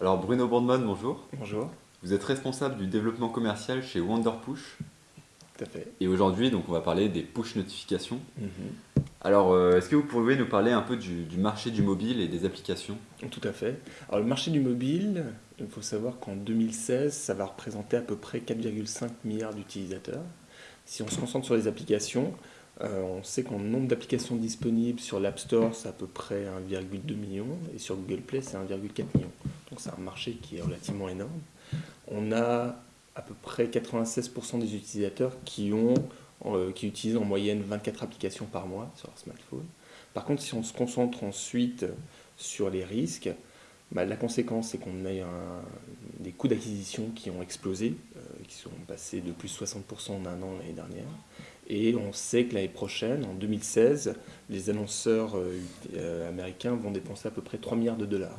Alors Bruno Bourdman, bonjour. Bonjour. Vous êtes responsable du développement commercial chez Wonderpush. Tout à fait. Et aujourd'hui, donc, on va parler des push notifications. Mhm. Alors, euh, est-ce que vous pouvez nous parler un peu du, du marché du mobile et des applications? Tout à fait. Alors le marché du mobile, il faut savoir qu'en 2016, ça va représenter à peu près 4,5 milliards d'utilisateurs. Si on se concentre sur les applications, euh, on sait qu'en nombre d'applications disponibles sur l'App Store, c'est à peu près 1,2 million, et sur Google Play, c'est 1,4 million. C'est un marché qui est relativement énorme. On a à peu près 96% des utilisateurs qui, ont, euh, utilisent en moyenne 24 applications par mois sur leur smartphone. Par contre, si on se concentre ensuite sur les risques, bah, la conséquence, c'est qu'on a des coûts d'acquisition qui ont explosé, euh, qui sont passés de plus de 60% en un an l'année dernière. Et on sait que l'année prochaine, en 2016, les annonceurs euh, américains vont dépenser à peu près 3 milliards de dollars.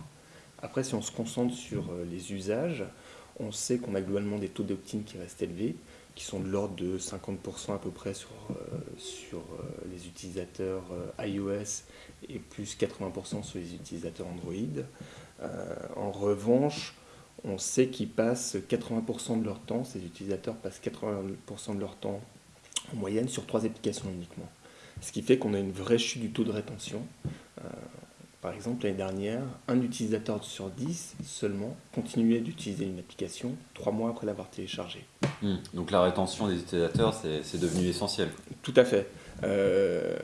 Après, si on se concentre sur euh, les usages, on sait qu'on a globalement des taux d'opt-in qui restent élevés, qui sont de l'ordre de 50% à peu près sur, euh, euh, les utilisateurs iOS et plus 80% sur les utilisateurs Android. En revanche, on sait qu'ils passent 80% de leur temps, ces utilisateurs passent 80% de leur temps en moyenne sur trois applications uniquement. Ce qui fait qu'on a une vraie chute du taux de rétention. Par exemple, l'année dernière, un utilisateur sur 10 seulement continuait d'utiliser une application trois mois après l'avoir téléchargée. Hmm. Donc la rétention des utilisateurs, c'est devenu essentiel. Tout à fait. Euh,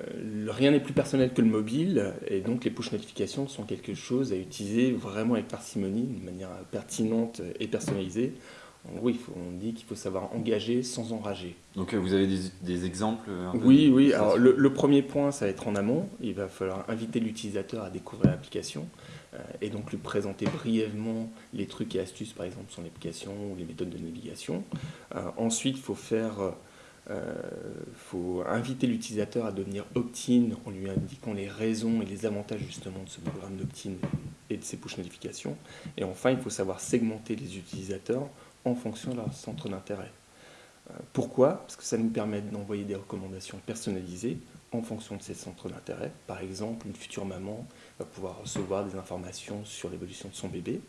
rien n'est plus personnel que le mobile, et donc les push notifications sont quelque chose à utiliser vraiment avec parcimonie, de manière pertinente et personnalisée. Faut- on dit qu'il faut savoir engager sans enrager. Donc euh, vous avez des, des exemples euh, un peu Oui, oui. Alors, le, le premier point, ça va être en amont. Il va falloir inviter l'utilisateur à découvrir l'application euh, et donc lui présenter brièvement les trucs et astuces, par exemple, sur l'application ou les méthodes de navigation. Euh, ensuite, il faut faire. euh, faut inviter l'utilisateur à devenir opt-in en lui indiquant les raisons et les avantages justement de ce programme d'opt-in et de ses push notifications. Et enfin, il faut savoir segmenter les utilisateurs en fonction de leur centre d'intérêt. Euh, Pourquoi? Parce que ça nous permet d'envoyer des recommandations personnalisées en fonction de ses centres d'intérêt. Par exemple, une future maman va pouvoir recevoir des informations sur l'évolution de son bébé.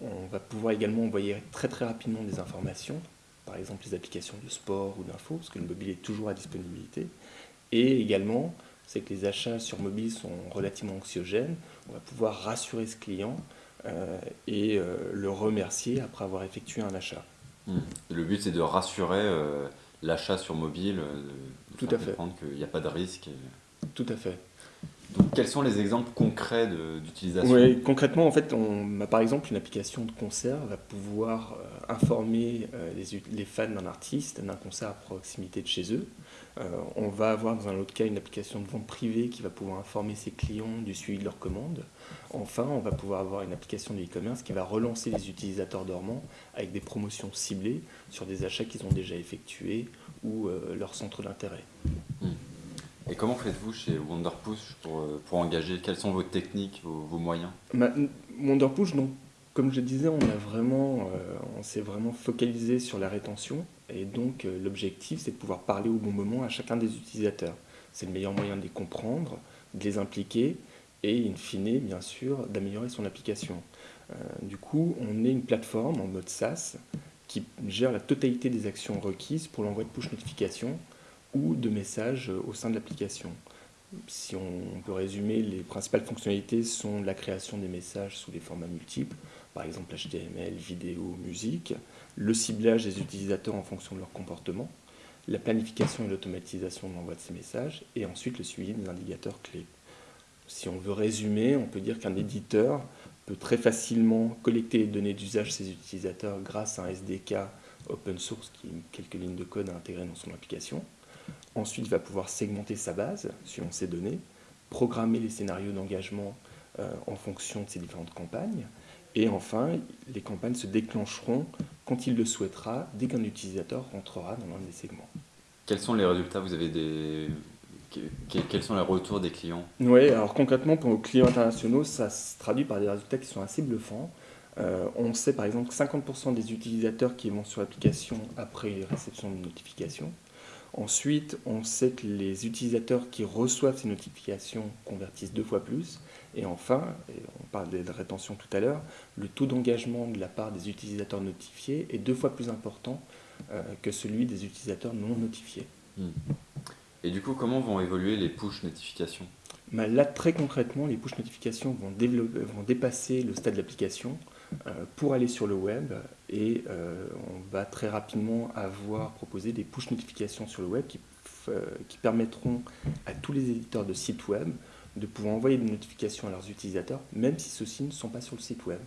On va pouvoir également envoyer très très rapidement des informations, par exemple les applications de sport ou d'info, parce que le mobile est toujours à disponibilité. Et également, c'est que les achats sur mobile sont relativement anxiogènes. On va pouvoir rassurer ce client et euh, le remercier après avoir effectué un achat. Hmm. Le but, c'est de rassurer euh, l'achat sur mobile, euh, de Tout à fait. comprendre qu'il n'y a pas de risque. et- Tout à fait. Donc, quels sont les exemples concrets d'utilisation? Oui, concrètement, en fait, on, bah, par exemple, une application de concert va pouvoir euh, informer euh, les, fans d'un artiste d'un concert à proximité de chez eux. Euh, on va avoir, dans un autre cas, une application de vente privée qui va pouvoir informer ses clients du suivi de leurs commandes. Enfin, on va pouvoir avoir une application de e-commerce qui va relancer les utilisateurs dormants avec des promotions ciblées sur des achats qu'ils ont déjà effectués ou euh, leur centre d'intérêt. Et comment faites-vous chez Wonderpush pour, pour engager? Quelles sont vos techniques, vos, vos moyens? Ma- Wonderpush, donc, comme je disais, euh, on s'est vraiment focalisé sur la rétention et donc euh, l'objectif, c'est de pouvoir parler au bon moment à chacun des utilisateurs. C'est le meilleur moyen de les comprendre, de les impliquer et, in fine, bien sûr, d'améliorer son application. Euh, du coup, on est une plateforme en mode SaaS qui gère la totalité des actions requises pour l'envoi de push notification ou de messages au sein de l'application. Si on peut résumer, les principales fonctionnalités sont la création des messages sous des formats multiples, par exemple HTML, vidéo, musique, le ciblage des utilisateurs en fonction de leur comportement, la planification et l'automatisation de l'envoi de ces messages, et ensuite le suivi des indicateurs clés. Si on veut résumer, on peut dire qu'un éditeur peut très facilement collecter les données d'usage de ses utilisateurs grâce à un SDK open source qui a quelques lignes de code à intégrer dans son application. Ensuite, il va pouvoir segmenter sa base suivant ses données, programmer les scénarios d'engagement euh, en fonction de ses différentes campagnes. Et enfin, les campagnes se déclencheront quand il le souhaitera, dès qu'un utilisateur rentrera dans l'un des segments. Quels sont les résultats Vous avez des... que- que- Quels sont les retours des clients? Oui, alors concrètement, pour nos clients internationaux, ça se traduit par des résultats qui sont assez bluffants. Euh, on sait par exemple que 50% des utilisateurs qui vont sur l'application après réception d'une notification. Ensuite, on sait que les utilisateurs qui reçoivent ces notifications convertissent deux fois plus. Et enfin, et on parlait de rétention tout à l'heure, le taux d'engagement de la part des utilisateurs notifiés est deux fois plus important euh, que celui des utilisateurs non notifiés. Hmm. Et du coup, comment vont évoluer les push notifications? Bah, Là, très concrètement, les push notifications vont, vont dépasser le stade d'application euh, pour aller sur le web et euh, on va très rapidement avoir proposé des push notifications sur le web qui, euh, qui permettront à tous les éditeurs de sites web de pouvoir envoyer des notifications à leurs utilisateurs, même si ceux-ci ne sont pas sur le site web.